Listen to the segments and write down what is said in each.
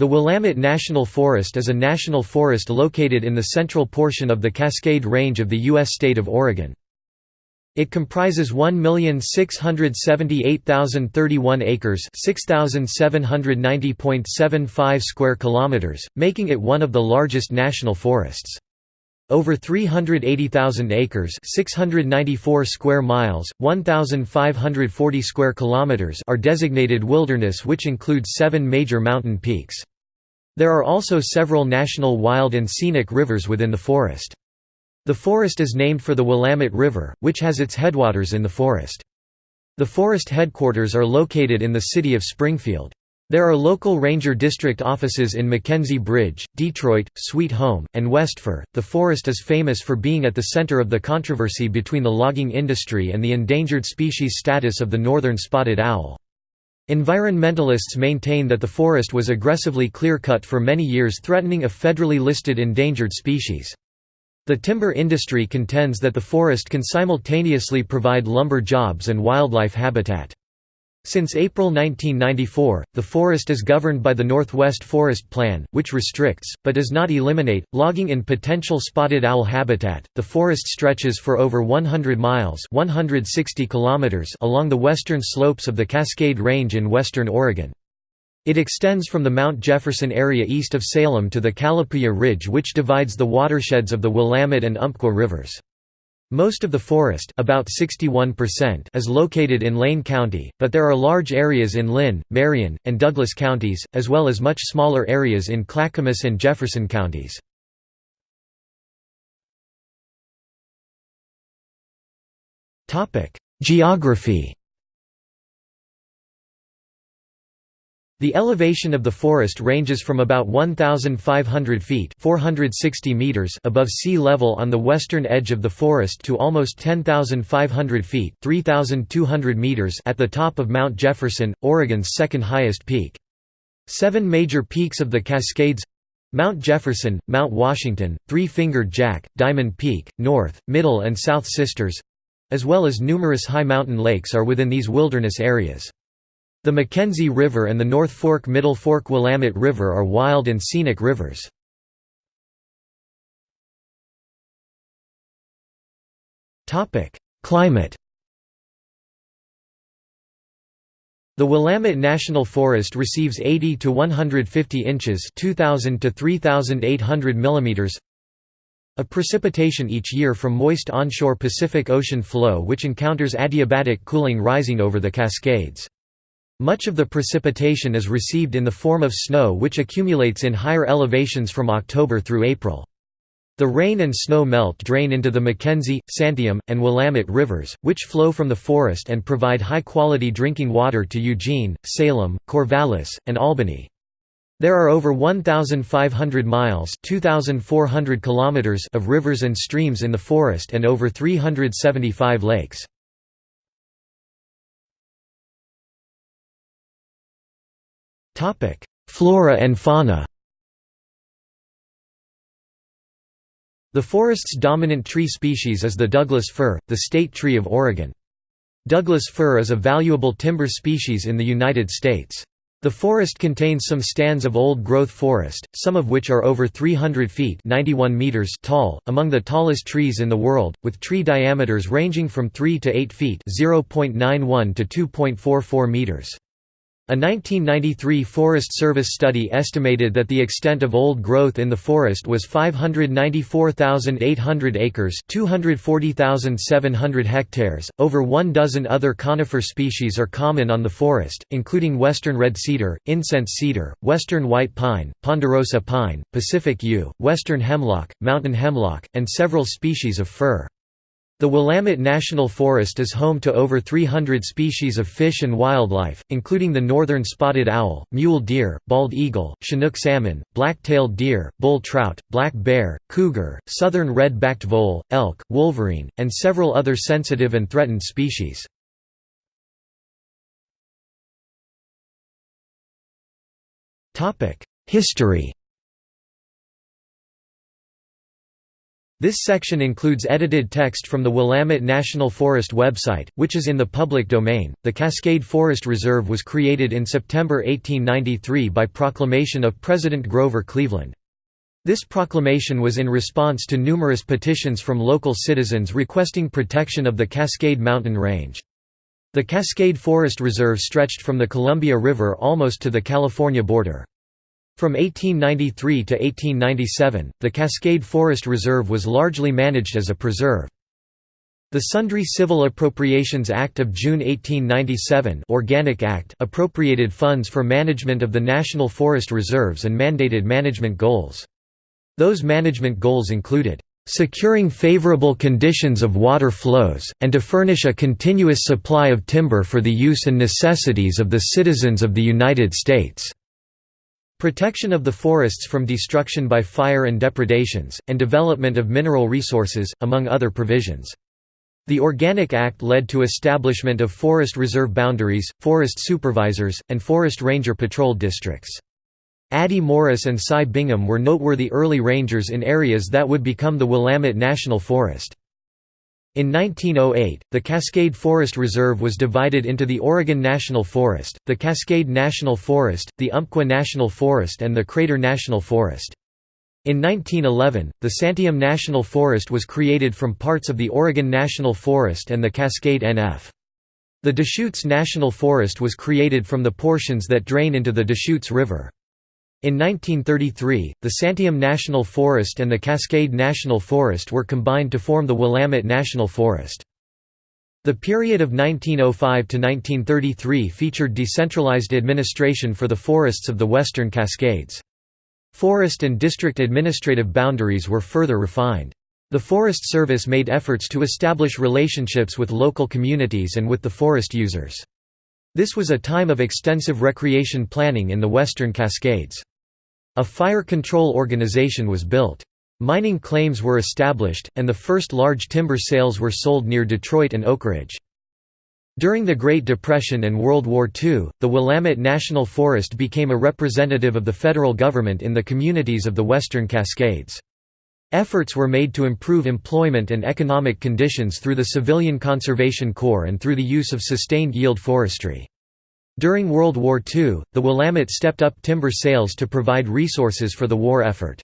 The Willamette National Forest is a national forest located in the central portion of the Cascade Range of the U.S. state of Oregon. It comprises 1,678,031 acres 6,790.75 square kilometers, making it one of the largest national forests. Over 380,000 acres 694 square miles, 1,540 square kilometers are designated wilderness which includes seven major mountain peaks. There are also several national wild and scenic rivers within the forest. The forest is named for the Willamette River, which has its headwaters in the forest. The forest headquarters are located in the city of Springfield. There are local ranger district offices in McKenzie Bridge, Detroit, Sweet Home, and Westfir. The forest is famous for being at the center of the controversy between the logging industry and the endangered species status of the northern spotted owl. Environmentalists maintain that the forest was aggressively clear-cut for many years threatening a federally listed endangered species. The timber industry contends that the forest can simultaneously provide lumber jobs and wildlife habitat. Since April 1994, the forest is governed by the Northwest Forest Plan, which restricts, but does not eliminate, logging in potential spotted owl habitat. The forest stretches for over 100 miles (160 kilometers) along the western slopes of the Cascade Range in western Oregon. It extends from the Mount Jefferson area east of Salem to the Calapooya Ridge which divides the watersheds of the Willamette and Umpqua rivers. Most of the forest about 61% is located in Lane County, but there are large areas in Linn, Marion, and Douglas counties, as well as much smaller areas in Clackamas and Jefferson counties. Geography The elevation of the forest ranges from about 1,500 feet 460 meters above sea level on the western edge of the forest to almost 10,500 feet 3,200 meters at the top of Mount Jefferson, Oregon's second highest peak. Seven major peaks of the Cascades Mount Jefferson, Mount Washington, Three-Fingered Jack, Diamond Peak, North, Middle and South Sisters—as well as numerous high mountain lakes are within these wilderness areas. The McKenzie River and the North Fork Middle Fork Willamette River are wild and scenic rivers. Climate The Willamette National Forest receives 80 to 150 inches 2000 to 3800 millimeters of precipitation each year from moist onshore Pacific Ocean flow which encounters adiabatic cooling rising over the Cascades. Much of the precipitation is received in the form of snow which accumulates in higher elevations from October through April. The rain and snow melt drain into the McKenzie, Santiam, and Willamette rivers, which flow from the forest and provide high-quality drinking water to Eugene, Salem, Corvallis, and Albany. There are over 1,500 miles 2,400 kilometers of rivers and streams in the forest and over 375 lakes. Flora and fauna The forest's dominant tree species is the Douglas fir, the state tree of Oregon. Douglas fir is a valuable timber species in the United States. The forest contains some stands of old-growth forest, some of which are over 300 feet 91 meters tall, among the tallest trees in the world, with tree diameters ranging from 3 to 8 feet 0.91 to 2.44 meters. A 1993 Forest Service study estimated that the extent of old growth in the forest was 594,800 acres, 240,700 hectares. Over one dozen other conifer species are common on the forest, including western red cedar, incense cedar, western white pine, ponderosa pine, Pacific yew, western hemlock, mountain hemlock, and several species of fir. The Willamette National Forest is home to over 300 species of fish and wildlife, including the northern spotted owl, mule deer, bald eagle, chinook salmon, black-tailed deer, bull trout, black bear, cougar, southern red-backed vole, elk, wolverine, and several other sensitive and threatened species. History This section includes edited text from the Willamette National Forest website, which is in the public domain. The Cascade Forest Reserve was created in September 1893 by proclamation of President Grover Cleveland. This proclamation was in response to numerous petitions from local citizens requesting protection of the Cascade Mountain Range. The Cascade Forest Reserve stretched from the Columbia River almost to the California border. From 1893 to 1897, the Cascade Forest Reserve was largely managed as a preserve. The Sundry Civil Appropriations Act of June 1897 Organic Act appropriated funds for management of the National Forest Reserves and mandated management goals. Those management goals included, "...securing favorable conditions of water flows, and to furnish a continuous supply of timber for the use and necessities of the citizens of the United States." Protection of the forests from destruction by fire and depredations, and development of mineral resources, among other provisions. The Organic Act led to establishment of forest reserve boundaries, forest supervisors, and forest ranger patrol districts. Addie Morris and Cy Bingham were noteworthy early rangers in areas that would become the Willamette National Forest. In 1908, the Cascade Forest Reserve was divided into the Oregon National Forest, the Cascade National Forest, the Umpqua National Forest and the Crater National Forest. In 1911, the Santiam National Forest was created from parts of the Oregon National Forest and the Cascade NF. The Deschutes National Forest was created from the portions that drain into the Deschutes River. In 1933, the Santiam National Forest and the Cascade National Forest were combined to form the Willamette National Forest. The period of 1905 to 1933 featured decentralized administration for the forests of the Western Cascades. Forest and district administrative boundaries were further refined. The Forest Service made efforts to establish relationships with local communities and with the forest users. This was a time of extensive recreation planning in the Western Cascades. A fire control organization was built. Mining claims were established, and the first large timber sales were sold near Detroit and Oakridge. During the Great Depression and World War II, the Willamette National Forest became a representative of the federal government in the communities of the Western Cascades. Efforts were made to improve employment and economic conditions through the Civilian Conservation Corps and through the use of sustained yield forestry. During World War II, the Willamette stepped up timber sales to provide resources for the war effort.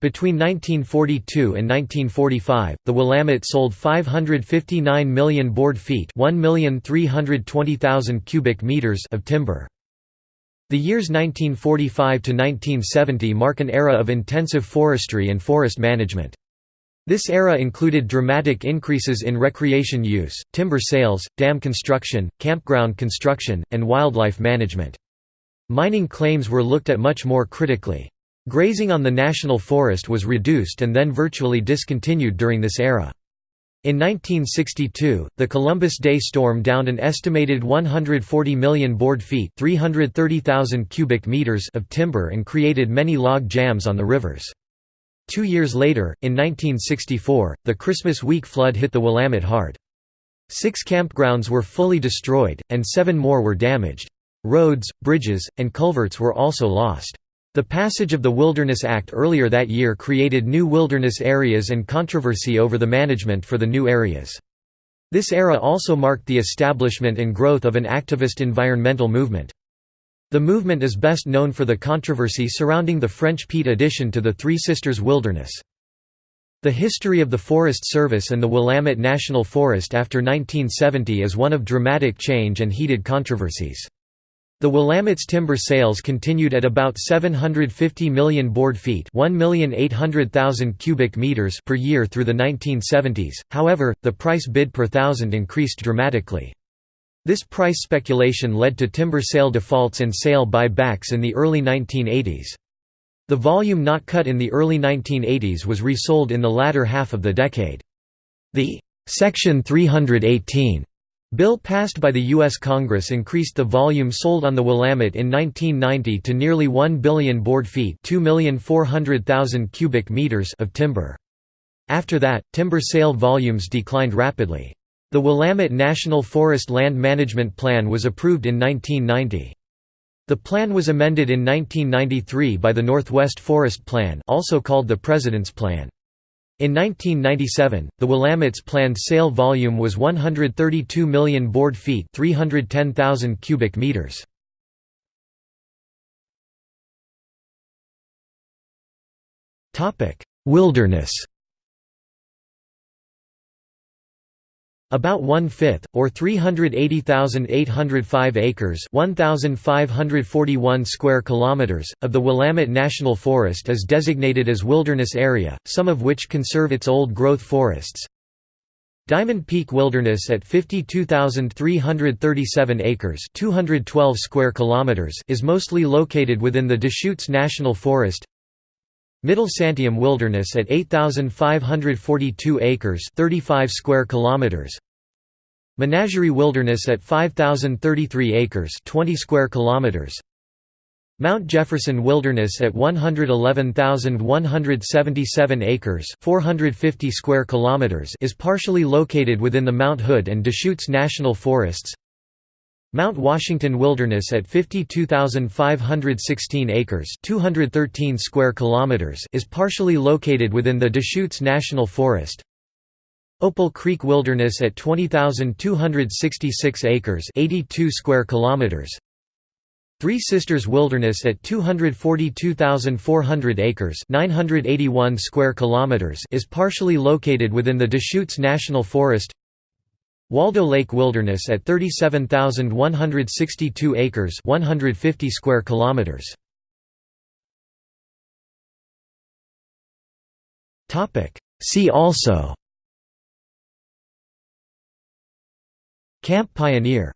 Between 1942 and 1945, the Willamette sold 559 million board feet cubic meters of timber. The years 1945 to 1970 mark an era of intensive forestry and forest management. This era included dramatic increases in recreation use, timber sales, dam construction, campground construction, and wildlife management. Mining claims were looked at much more critically. Grazing on the national forest was reduced and then virtually discontinued during this era. In 1962, the Columbus Day storm downed an estimated 140 million board feet 330,000 cubic meters of timber and created many log jams on the rivers. Two years later, in 1964, the Christmas week flood hit the Willamette hard. Six campgrounds were fully destroyed, and seven more were damaged. Roads, bridges, and culverts were also lost. The passage of the Wilderness Act earlier that year created new wilderness areas and controversy over the management for the new areas. This era also marked the establishment and growth of an activist environmental movement. The movement is best known for the controversy surrounding the French Pete addition to the Three Sisters Wilderness. The history of the Forest Service and the Willamette National Forest after 1970 is one of dramatic change and heated controversies. The Willamette's timber sales continued at about 750 million board feet cubic meters per year through the 1970s, however, the price bid per thousand increased dramatically. This price speculation led to timber sale defaults and sale buy-backs in the early 1980s. The volume not cut in the early 1980s was resold in the latter half of the decade. The Section 318 bill passed by the U.S. Congress increased the volume sold on the Willamette in 1990 to nearly 1 billion board feet cubic meters of timber. After that, timber sale volumes declined rapidly. The Willamette National Forest Land Management Plan was approved in 1990. The plan was amended in 1993 by the Northwest Forest Plan also called the President's Plan. In 1997, the Willamette's planned sale volume was 132 million board feet 310,000 cubic meters. Wilderness About one-fifth, or 380,805 acres 1,541 square kilometers, of the Willamette National Forest is designated as wilderness area, some of which conserve its old-growth forests. Diamond Peak Wilderness at 52,337 acres 212 square kilometers is mostly located within the Deschutes National Forest Middle Santiam Wilderness at 8542 acres 35 square kilometers. Menagerie Wilderness at 5033 acres 20 square kilometers. Mount Jefferson Wilderness at 111,177 acres 450 square kilometers is partially located within the Mount Hood and Deschutes National Forests Mount Washington Wilderness at 52,516 acres 213 square kilometers is partially located within the Deschutes National Forest. Opal Creek Wilderness at 20,266 acres 82 square kilometers. Three Sisters Wilderness at 242,400 acres 981 square kilometers is partially located within the Deschutes National Forest. Waldo Lake Wilderness at 37,162 acres 150 square kilometers. See also. Camp Pioneer